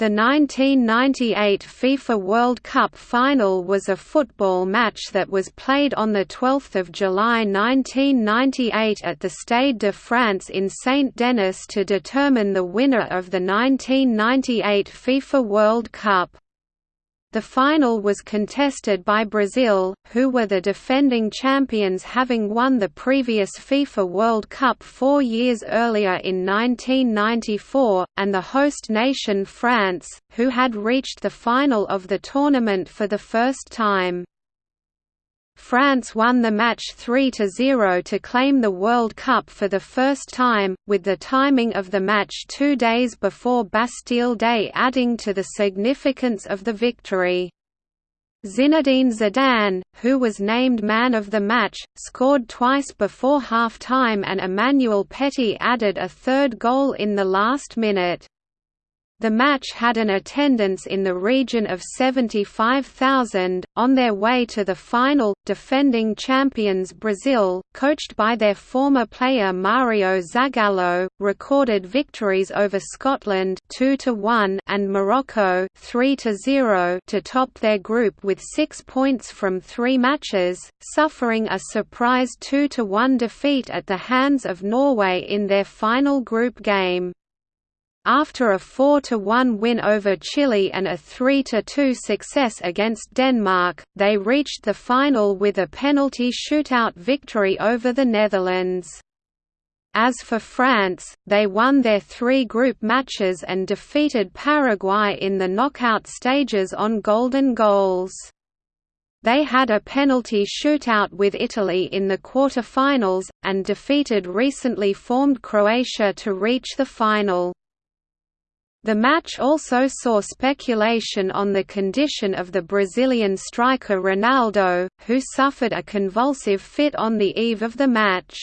The 1998 FIFA World Cup final was a football match that was played on 12 July 1998 at the Stade de France in Saint-Denis to determine the winner of the 1998 FIFA World Cup. The final was contested by Brazil, who were the defending champions having won the previous FIFA World Cup four years earlier in 1994, and the host nation France, who had reached the final of the tournament for the first time. France won the match 3–0 to claim the World Cup for the first time, with the timing of the match two days before Bastille Day adding to the significance of the victory. Zinedine Zidane, who was named man of the match, scored twice before half-time and Emmanuel Petit added a third goal in the last minute. The match had an attendance in the region of 75,000. On their way to the final, defending champions Brazil, coached by their former player Mario Zagallo, recorded victories over Scotland 2 to 1 and Morocco 3 to 0 to top their group with 6 points from 3 matches, suffering a surprise 2 to 1 defeat at the hands of Norway in their final group game. After a 4–1 win over Chile and a 3–2 success against Denmark, they reached the final with a penalty shootout victory over the Netherlands. As for France, they won their three group matches and defeated Paraguay in the knockout stages on golden goals. They had a penalty shootout with Italy in the quarter-finals, and defeated recently formed Croatia to reach the final. The match also saw speculation on the condition of the Brazilian striker Ronaldo, who suffered a convulsive fit on the eve of the match.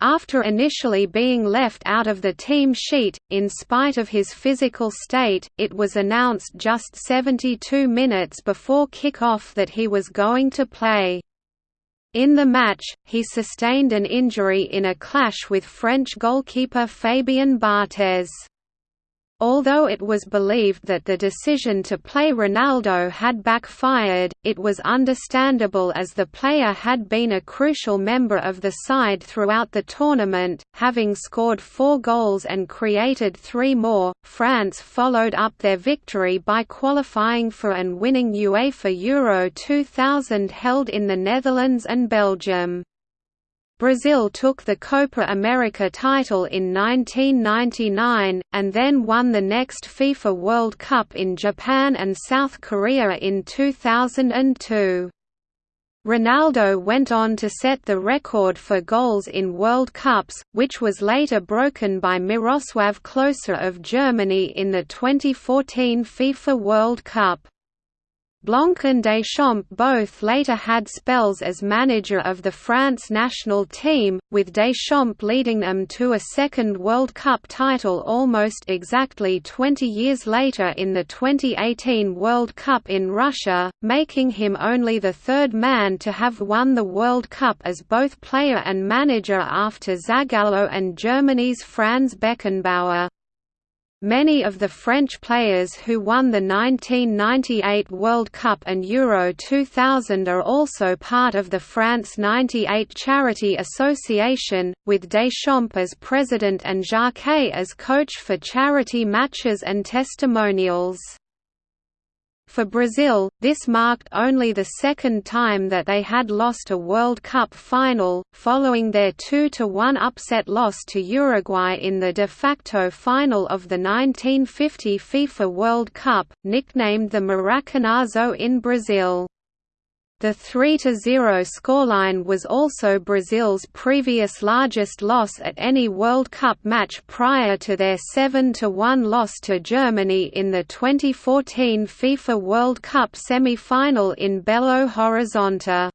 After initially being left out of the team sheet, in spite of his physical state, it was announced just 72 minutes before kick-off that he was going to play. In the match, he sustained an injury in a clash with French goalkeeper Fabien Barthez. Although it was believed that the decision to play Ronaldo had backfired, it was understandable as the player had been a crucial member of the side throughout the tournament, having scored four goals and created three more. France followed up their victory by qualifying for and winning UEFA Euro 2000 held in the Netherlands and Belgium. Brazil took the Copa America title in 1999, and then won the next FIFA World Cup in Japan and South Korea in 2002. Ronaldo went on to set the record for goals in World Cups, which was later broken by Miroslav Klose of Germany in the 2014 FIFA World Cup. Blanc and Deschamps both later had spells as manager of the France national team, with Deschamps leading them to a second World Cup title almost exactly 20 years later in the 2018 World Cup in Russia, making him only the third man to have won the World Cup as both player and manager after Zagallo and Germany's Franz Beckenbauer. Many of the French players who won the 1998 World Cup and Euro 2000 are also part of the France 98 Charity Association, with Deschamps as president and Jacquet as coach for charity matches and testimonials. For Brazil, this marked only the second time that they had lost a World Cup final, following their 2–1 upset loss to Uruguay in the de facto final of the 1950 FIFA World Cup, nicknamed the Maracanazo in Brazil. The 3–0 scoreline was also Brazil's previous largest loss at any World Cup match prior to their 7–1 loss to Germany in the 2014 FIFA World Cup semi-final in Belo Horizonte.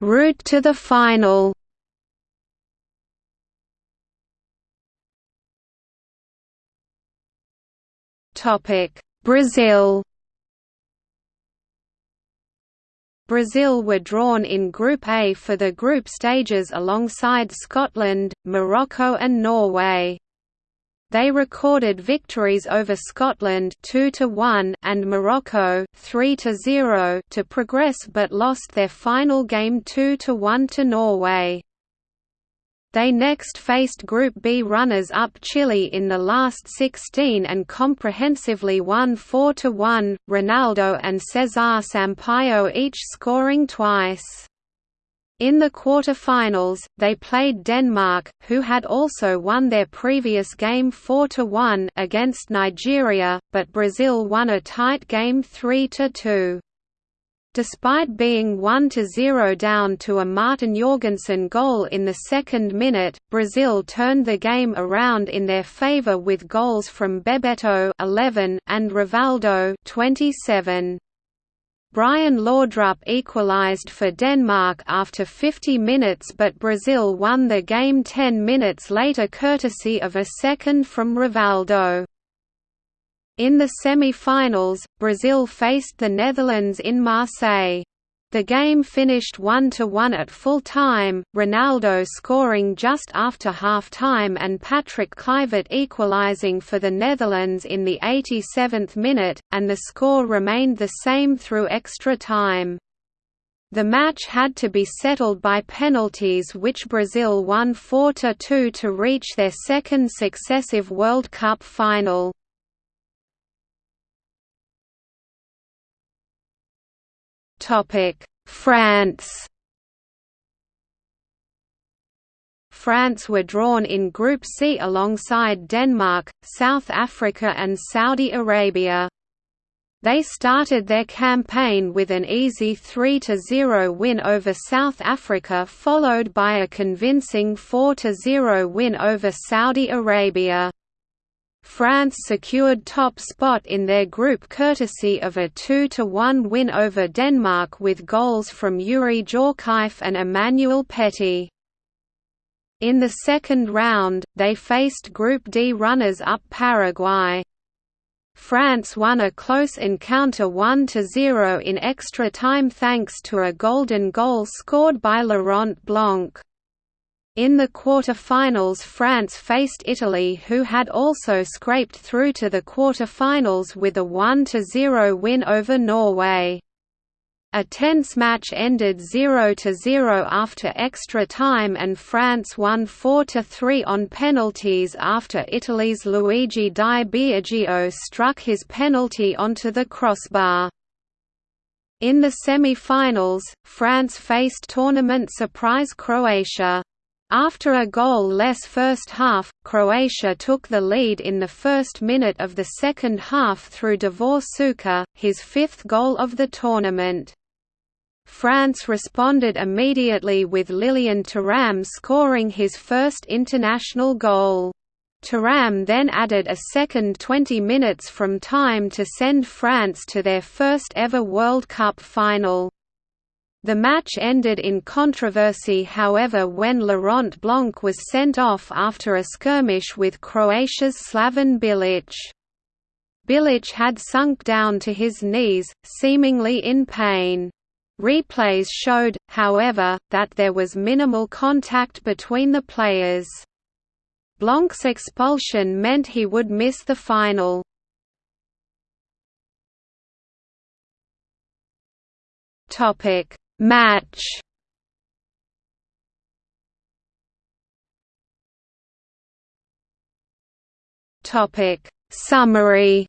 Route to the final Brazil. Brazil were drawn in Group A for the group stages alongside Scotland, Morocco and Norway. They recorded victories over Scotland 2 to 1 and Morocco 3 to 0 to progress but lost their final game 2 to 1 to Norway. They next faced Group B runners-up Chile in the last 16 and comprehensively won 4–1, Ronaldo and Cesar Sampaio each scoring twice. In the quarter-finals, they played Denmark, who had also won their previous game 4–1 against Nigeria, but Brazil won a tight game 3–2. Despite being 1–0 down to a Martin Jorgensen goal in the second minute, Brazil turned the game around in their favour with goals from Bebeto 11 and Rivaldo 27. Brian Laudrup equalised for Denmark after 50 minutes but Brazil won the game 10 minutes later courtesy of a second from Rivaldo. In the semi-finals, Brazil faced the Netherlands in Marseille. The game finished 1–1 at full time, Ronaldo scoring just after half-time and Patrick Kluivert equalising for the Netherlands in the 87th minute, and the score remained the same through extra time. The match had to be settled by penalties which Brazil won 4–2 to reach their second successive World Cup final. France France were drawn in Group C alongside Denmark, South Africa and Saudi Arabia. They started their campaign with an easy 3–0 win over South Africa followed by a convincing 4–0 win over Saudi Arabia. France secured top spot in their group courtesy of a 2–1 win over Denmark with goals from Youri Djorkaeff and Emmanuel Petit. In the second round, they faced Group D runners-up Paraguay. France won a close encounter 1–0 in extra time thanks to a golden goal scored by Laurent Blanc. In the quarter-finals France faced Italy who had also scraped through to the quarter-finals with a 1–0 win over Norway. A tense match ended 0–0 after extra time and France won 4–3 on penalties after Italy's Luigi Di Biagio struck his penalty onto the crossbar. In the semi-finals, France faced tournament surprise Croatia. After a goal-less first half, Croatia took the lead in the first minute of the second half through Davor Suker, his fifth goal of the tournament. France responded immediately with Lilian Thuram scoring his first international goal. Thuram then added a second 20 minutes from time to send France to their first ever World Cup final. The match ended in controversy however when Laurent Blanc was sent off after a skirmish with Croatia's Slaven Bilic. Bilic had sunk down to his knees, seemingly in pain. Replays showed, however, that there was minimal contact between the players. Blanc's expulsion meant he would miss the final. Topic Match. Topic. Summary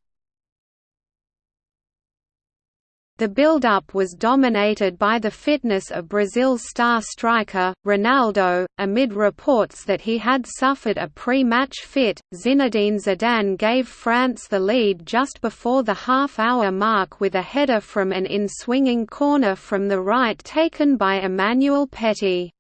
The build-up was dominated by the fitness of Brazil's star striker, Ronaldo. Amid reports that he had suffered a pre-match fit, Zinedine Zidane gave France the lead just before the half-hour mark with a header from an in-swinging corner from the right taken by Emmanuel Petit.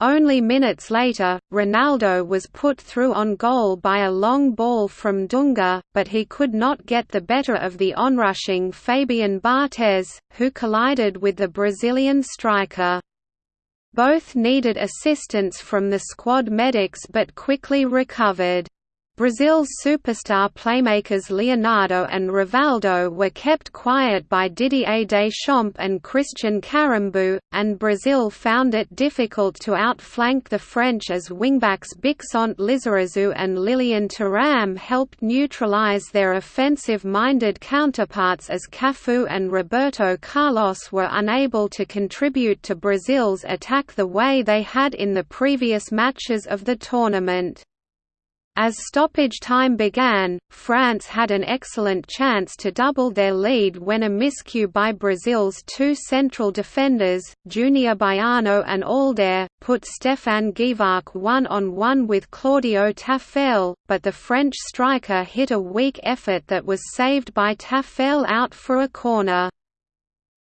Only minutes later, Ronaldo was put through on goal by a long ball from Dunga, but he could not get the better of the onrushing Fabien Barthez, who collided with the Brazilian striker. Both needed assistance from the squad medics but quickly recovered. Brazil's superstar playmakers Leonardo and Rivaldo were kept quiet by Didier Deschamps and Christian Karembeu, and Brazil found it difficult to outflank the French as wingbacks Bixente Lizarazu and Lilian Thuram helped neutralize their offensive-minded counterparts as Cafu and Roberto Carlos were unable to contribute to Brazil's attack the way they had in the previous matches of the tournament. As stoppage time began, France had an excellent chance to double their lead when a miscue by Brazil's two central defenders, Junior Baiano and Aldair, put Stéphane Guivarc'h one-on-one with Claudio Taffarel, but the French striker hit a weak effort that was saved by Taffarel out for a corner.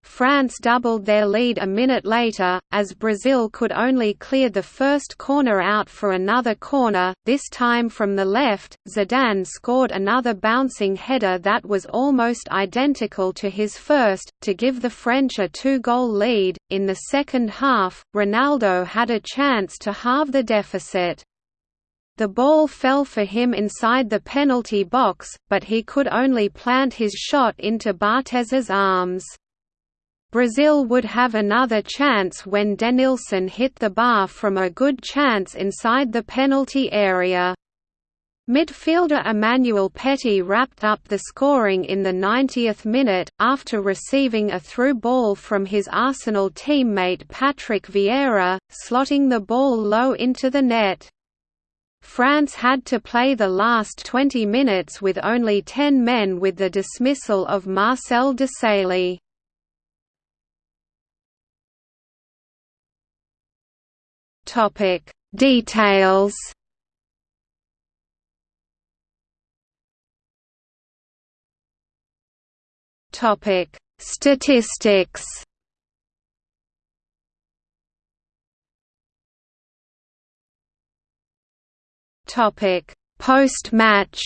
France doubled their lead a minute later, as Brazil could only clear the first corner out for another corner, this time from the left. Zidane scored another bouncing header that was almost identical to his first, to give the French a two goal lead. In the second half, Ronaldo had a chance to halve the deficit. The ball fell for him inside the penalty box, but he could only plant his shot into Barthez's arms. Brazil would have another chance when Denilson hit the bar from a good chance inside the penalty area. Midfielder Emmanuel Petit wrapped up the scoring in the 90th minute, after receiving a through ball from his Arsenal teammate Patrick Vieira, slotting the ball low into the net. France had to play the last 20 minutes with only 10 men with the dismissal of Marcel Desailly. Topic. Details. Topic. Statistics. Topic. Post-match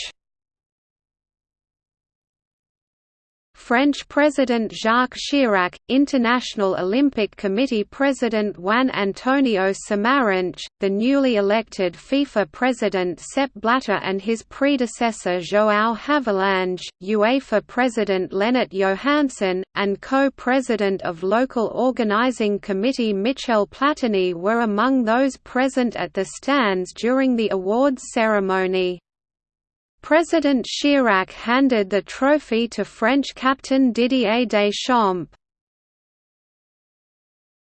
French President Jacques Chirac, International Olympic Committee President Juan Antonio Samaranch, the newly elected FIFA President Sepp Blatter and his predecessor João Havelange, UEFA President Lennart Johansson, and co-president of Local Organizing Committee Michel Platini were among those present at the stands during the awards ceremony. President Chirac handed the trophy to French captain Didier Deschamps.